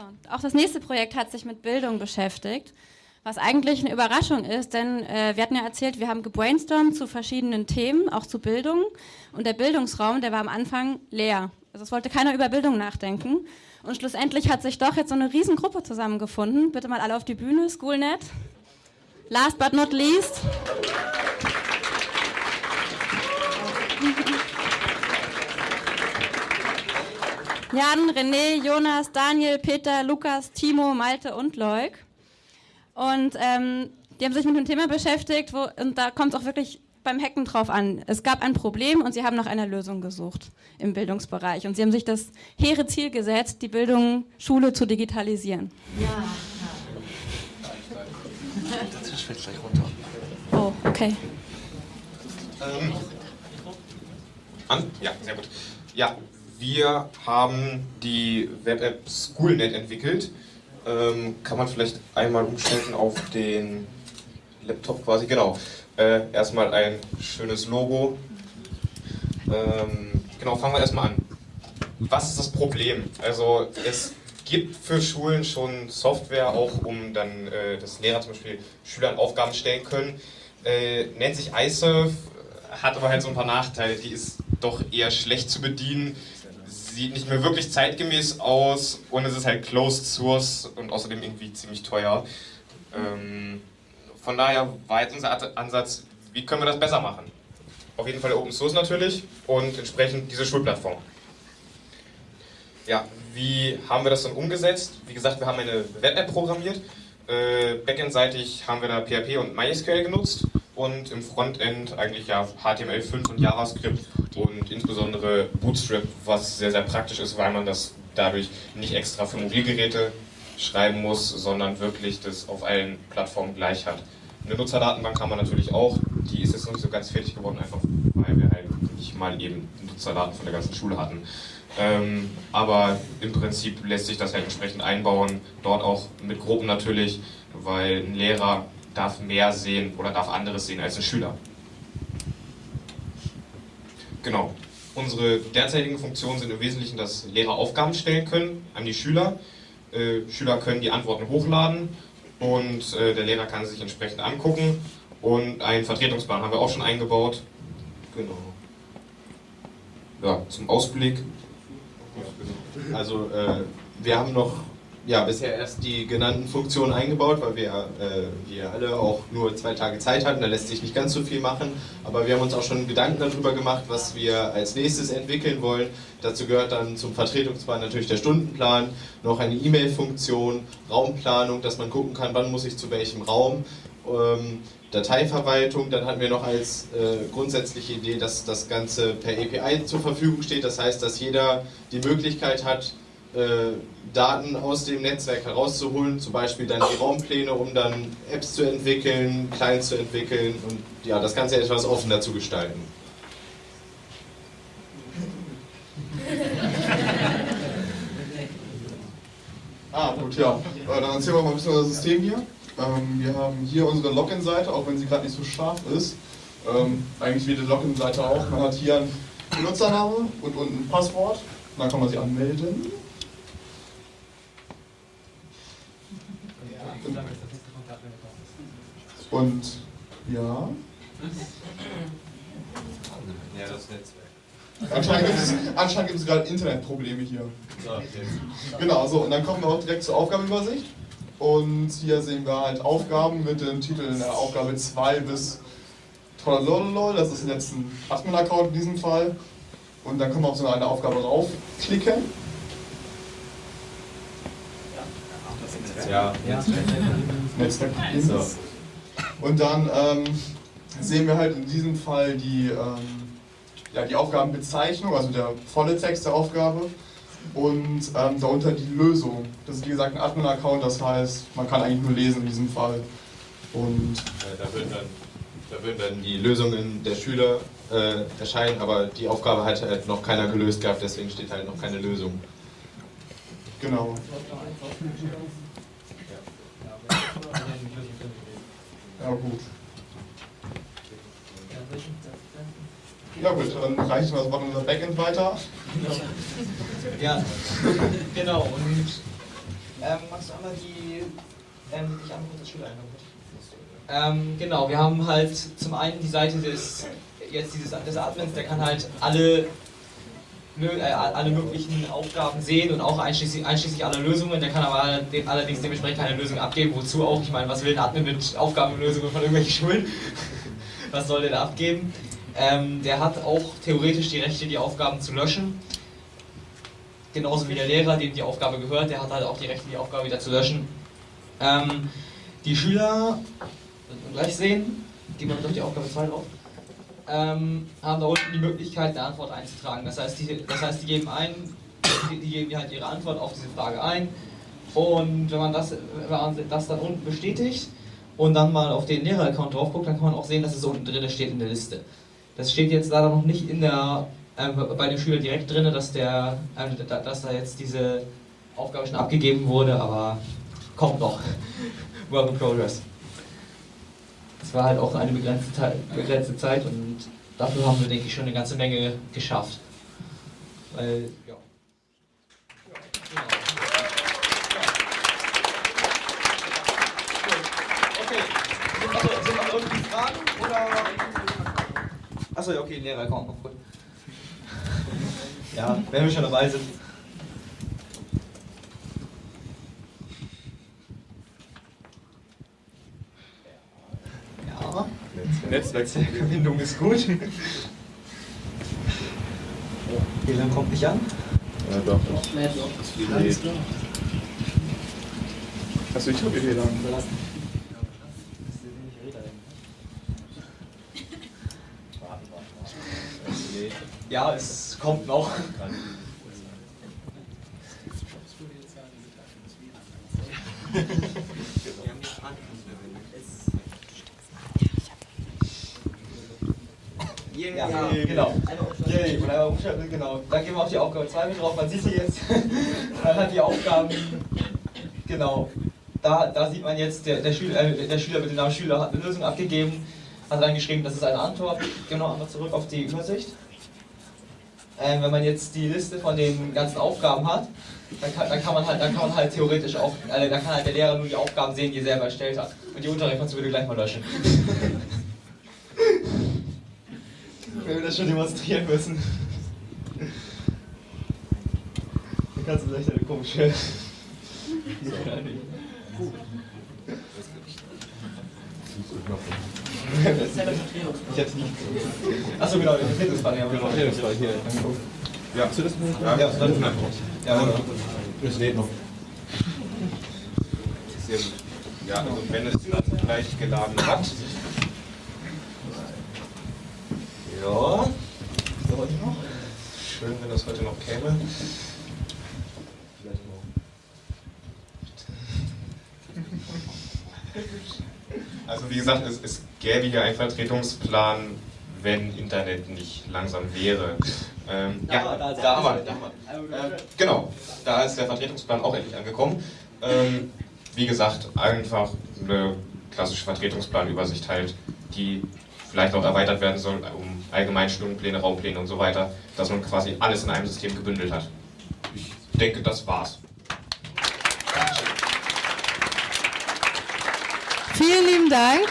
So, auch das nächste Projekt hat sich mit Bildung beschäftigt, was eigentlich eine Überraschung ist, denn äh, wir hatten ja erzählt, wir haben gebrainstormt zu verschiedenen Themen, auch zu Bildung. Und der Bildungsraum, der war am Anfang leer. Also es wollte keiner über Bildung nachdenken. Und schlussendlich hat sich doch jetzt so eine Riesengruppe zusammengefunden. Bitte mal alle auf die Bühne, Schoolnet. Last but not least. Jan, René, Jonas, Daniel, Peter, Lukas, Timo, Malte und Leuk. Und ähm, die haben sich mit dem Thema beschäftigt wo, und da kommt es auch wirklich beim Hacken drauf an. Es gab ein Problem und sie haben nach einer Lösung gesucht im Bildungsbereich. Und sie haben sich das hehre Ziel gesetzt, die Bildung, Schule zu digitalisieren. Ja. Das fällt gleich runter. Oh, okay. Ähm, an? Ja, sehr gut. Ja, wir haben die Web-App SchoolNet entwickelt. Ähm, kann man vielleicht einmal umschalten auf den Laptop quasi, genau. Äh, erstmal ein schönes Logo. Ähm, genau, fangen wir erstmal an. Was ist das Problem? Also es gibt für Schulen schon Software, auch um dann, äh, dass Lehrer zum Beispiel Schülern Aufgaben stellen können. Äh, nennt sich iSurf, hat aber halt so ein paar Nachteile. Die ist doch eher schlecht zu bedienen sieht nicht mehr wirklich zeitgemäß aus und es ist halt Closed Source und außerdem irgendwie ziemlich teuer. Ähm, von daher war jetzt unser Ansatz, wie können wir das besser machen? Auf jeden Fall Open Source natürlich und entsprechend diese Schulplattform. Ja, wie haben wir das dann umgesetzt? Wie gesagt, wir haben eine Web-App programmiert. Äh, Backend-seitig haben wir da PHP und MySQL genutzt und im Frontend eigentlich ja HTML5 und JavaScript und insbesondere Bootstrap, was sehr, sehr praktisch ist, weil man das dadurch nicht extra für Mobilgeräte schreiben muss, sondern wirklich das auf allen Plattformen gleich hat. Eine Nutzerdatenbank haben wir natürlich auch, die ist jetzt noch nicht so ganz fertig geworden, einfach weil wir halt nicht mal eben Nutzerdaten von der ganzen Schule hatten. Ähm, aber im Prinzip lässt sich das halt entsprechend einbauen, dort auch mit Gruppen natürlich, weil ein Lehrer darf mehr sehen oder darf anderes sehen als ein Schüler. Genau. Unsere derzeitigen Funktionen sind im Wesentlichen, dass Lehrer Aufgaben stellen können an die Schüler. Äh, Schüler können die Antworten hochladen und äh, der Lehrer kann sie sich entsprechend angucken. Und einen Vertretungsplan haben wir auch schon eingebaut. Genau. Ja, zum Ausblick. Also äh, wir haben noch ja, bisher erst die genannten Funktionen eingebaut, weil wir, äh, wir alle auch nur zwei Tage Zeit hatten, da lässt sich nicht ganz so viel machen, aber wir haben uns auch schon Gedanken darüber gemacht, was wir als nächstes entwickeln wollen. Dazu gehört dann zum Vertretungsplan natürlich der Stundenplan, noch eine E-Mail-Funktion, Raumplanung, dass man gucken kann, wann muss ich zu welchem Raum, ähm, Dateiverwaltung, dann hatten wir noch als äh, grundsätzliche Idee, dass das Ganze per API zur Verfügung steht, das heißt, dass jeder die Möglichkeit hat, äh, Daten aus dem Netzwerk herauszuholen, zum Beispiel dann die Raumpläne, um dann Apps zu entwickeln, Clients zu entwickeln und ja, das Ganze etwas offener zu gestalten. ah, gut, ja. Äh, dann erzählen wir mal ein bisschen das System hier. Ähm, wir haben hier unsere Login-Seite, auch wenn sie gerade nicht so scharf ist. Ähm, eigentlich wie die Login-Seite auch. Man hat hier einen Benutzername und unten ein Passwort. dann kann man sich anmelden. Und ja. Ja, das Netzwerk. Anscheinend gibt es, anscheinend gibt es gerade Internetprobleme hier. Genau, so, und dann kommen wir auch direkt zur Aufgabenübersicht. Und hier sehen wir halt Aufgaben mit dem Titel in der Aufgabe 2 bis Trollololol, das ist jetzt ein Admin-Account in diesem Fall. Und dann können wir auf so eine Aufgabe raufklicken. Ja, Netzwerk. So. Und dann ähm, sehen wir halt in diesem Fall die, ähm, ja, die Aufgabenbezeichnung, also der volle Text der Aufgabe und ähm, darunter die Lösung. Das ist wie gesagt ein Admin-Account, das heißt, man kann eigentlich nur lesen in diesem Fall. Und ja, da, würden dann, da würden dann die Lösungen der Schüler äh, erscheinen, aber die Aufgabe hat halt noch keiner gelöst gehabt, deswegen steht halt noch keine Lösung. Genau. Ja gut. Ja gut, dann reicht was machen unser Backend weiter. Ja, genau. Und Ähm, magst du einmal die, ähm, einmal kurz das Schüler ähm, Genau, wir haben halt zum einen die Seite des, jetzt dieses, des Admins, der kann halt alle alle möglichen Aufgaben sehen und auch einschließlich, einschließlich aller Lösungen. Der kann aber allerdings dementsprechend keine Lösung abgeben. Wozu auch? Ich meine, was will ein Admin mit Aufgabenlösungen von irgendwelchen Schulen? was soll der da abgeben? Ähm, der hat auch theoretisch die Rechte, die Aufgaben zu löschen. Genauso wie der Lehrer, dem die Aufgabe gehört, der hat halt auch die Rechte, die Aufgabe wieder zu löschen. Ähm, die Schüler, gleich sehen, gehen wir durch die Aufgabe 2 drauf ähm, haben da unten die Möglichkeit, eine Antwort einzutragen. Das heißt, die, das heißt, die geben ein, die, die geben halt ihre Antwort auf diese Frage ein. Und wenn man das, wenn man das dann unten bestätigt und dann mal auf den Lehrer-Account drauf guckt, dann kann man auch sehen, dass es unten drin steht in der Liste. Das steht jetzt leider noch nicht in der, äh, bei dem Schüler direkt drin, dass, der, äh, dass da jetzt diese Aufgabe schon abgegeben wurde, aber kommt noch. Work in progress es war halt auch eine begrenzte, begrenzte Zeit und dafür haben wir, denke ich, schon eine ganze Menge geschafft. Weil, ja. Oder? Achso, ja, okay, Lehrer noch gut. Ja, wenn wir schon dabei sind. Netzwerkverbindung ist gut. WLAN kommt nicht an? Ja, doch. Nee, doch. Nee. Achso, ich habe WLAN. Ja, es kommt noch. Ja, genau. Yay, genau. Da gehen wir auf die Aufgabe 2 mit drauf. Man sieht sie jetzt. Man hat die Aufgaben. Genau. Da, da sieht man jetzt, der, der, Schüler, äh, der Schüler mit dem Namen Schüler hat eine Lösung abgegeben, hat reingeschrieben, das ist eine Antwort. Gehen wir noch einmal zurück auf die Übersicht. Ähm, wenn man jetzt die Liste von den ganzen Aufgaben hat, dann kann, dann kann, man, halt, dann kann man halt theoretisch auch, äh, dann kann halt der Lehrer nur die Aufgaben sehen, die er selber erstellt hat. Und die du bitte gleich mal löschen. wenn wir das schon demonstrieren müssen. Dann kannst du vielleicht eine komische. Ich hab's nicht. Achso, genau, der Vertretungsfall. Ja, genau, Vertretungsfall hier. Ja, hast du das nicht? Ja, das ist einfach. Ja, das lädt noch. Ja, also wenn es gleich geladen hat, ja, heute noch. Schön, wenn das heute noch käme. Vielleicht morgen. Also wie gesagt, es, es gäbe hier einen Vertretungsplan, wenn Internet nicht langsam wäre. Ähm, da, ja, da, da, haben wir, da haben wir. Äh, genau, da ist der Vertretungsplan auch endlich angekommen. Ähm, wie gesagt, einfach eine klassische Vertretungsplanübersicht halt, die vielleicht noch erweitert werden soll um Allgemeinstundenpläne, Raumpläne und so weiter, dass man quasi alles in einem System gebündelt hat. Ich denke, das war's. Vielen lieben Dank.